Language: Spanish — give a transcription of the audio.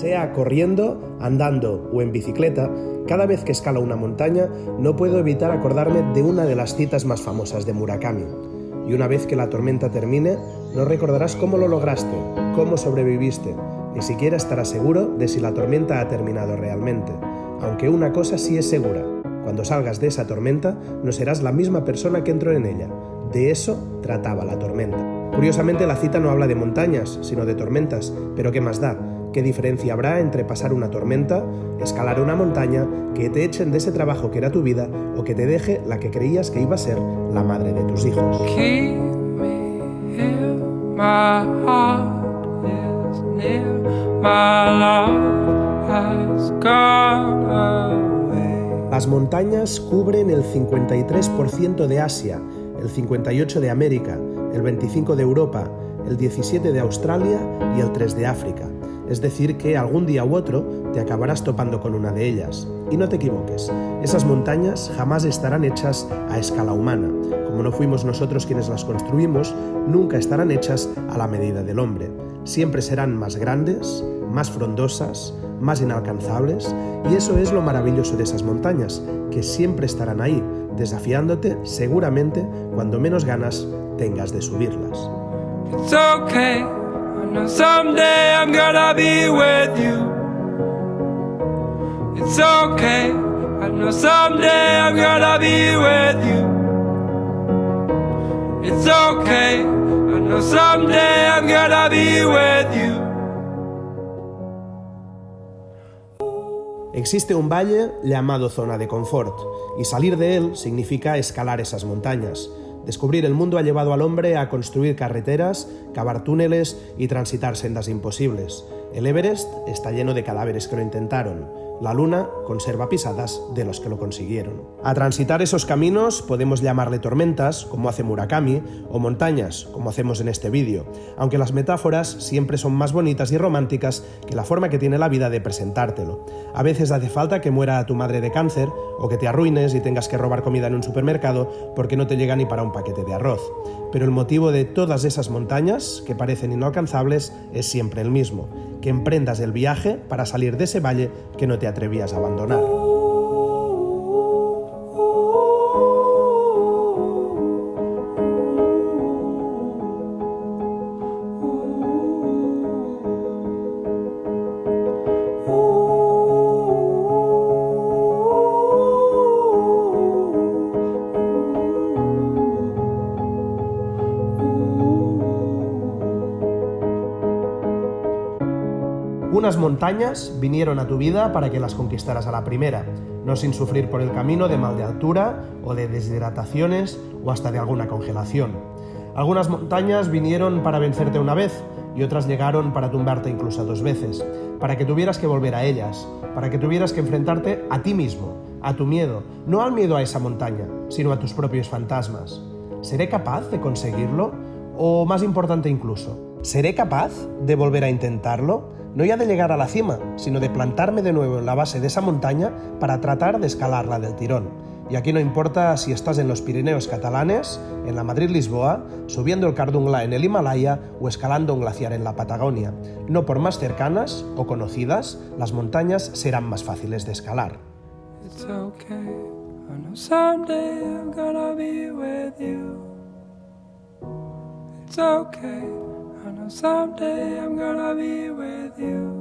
Sea corriendo, andando o en bicicleta, cada vez que escalo una montaña no puedo evitar acordarme de una de las citas más famosas de Murakami. Y una vez que la tormenta termine, no recordarás cómo lo lograste, cómo sobreviviste, ni siquiera estarás seguro de si la tormenta ha terminado realmente. Aunque una cosa sí es segura, cuando salgas de esa tormenta no serás la misma persona que entró en ella. De eso trataba la tormenta. Curiosamente la cita no habla de montañas, sino de tormentas, pero ¿qué más da? ¿Qué diferencia habrá entre pasar una tormenta, escalar una montaña, que te echen de ese trabajo que era tu vida o que te deje la que creías que iba a ser la madre de tus hijos? Las montañas cubren el 53% de Asia, el 58% de América, el 25% de Europa, el 17% de Australia y el 3% de África. Es decir, que algún día u otro te acabarás topando con una de ellas. Y no te equivoques, esas montañas jamás estarán hechas a escala humana. Como no fuimos nosotros quienes las construimos, nunca estarán hechas a la medida del hombre. Siempre serán más grandes, más frondosas, más inalcanzables, y eso es lo maravilloso de esas montañas, que siempre estarán ahí, desafiándote seguramente cuando menos ganas tengas de subirlas. Know someday I'm gonna be with you. It's okay. I know someday I'm gonna be with you. It's okay. I know someday I'm gonna be with you. Existe un valle llamado zona de confort, y salir de él significa escalar esas montañas, Descubrir el mundo ha llevado al hombre a construir carreteras, cavar túneles y transitar sendas imposibles. El Everest está lleno de cadáveres que lo intentaron. La luna conserva pisadas de los que lo consiguieron. A transitar esos caminos podemos llamarle tormentas, como hace Murakami, o montañas, como hacemos en este vídeo, aunque las metáforas siempre son más bonitas y románticas que la forma que tiene la vida de presentártelo. A veces hace falta que muera tu madre de cáncer, o que te arruines y tengas que robar comida en un supermercado porque no te llega ni para un paquete de arroz. Pero el motivo de todas esas montañas, que parecen inalcanzables, es siempre el mismo, emprendas el viaje para salir de ese valle que no te atrevías a abandonar. Unas montañas vinieron a tu vida para que las conquistaras a la primera, no sin sufrir por el camino de mal de altura o de deshidrataciones o hasta de alguna congelación. Algunas montañas vinieron para vencerte una vez y otras llegaron para tumbarte incluso dos veces, para que tuvieras que volver a ellas, para que tuvieras que enfrentarte a ti mismo, a tu miedo, no al miedo a esa montaña, sino a tus propios fantasmas. ¿Seré capaz de conseguirlo? O más importante incluso, ¿seré capaz de volver a intentarlo? No ya de llegar a la cima, sino de plantarme de nuevo en la base de esa montaña para tratar de escalarla del tirón. Y aquí no importa si estás en los Pirineos catalanes, en la Madrid-Lisboa, subiendo el Cardungla en el Himalaya o escalando un glaciar en la Patagonia. No por más cercanas o conocidas, las montañas serán más fáciles de escalar. I know someday I'm gonna be with you.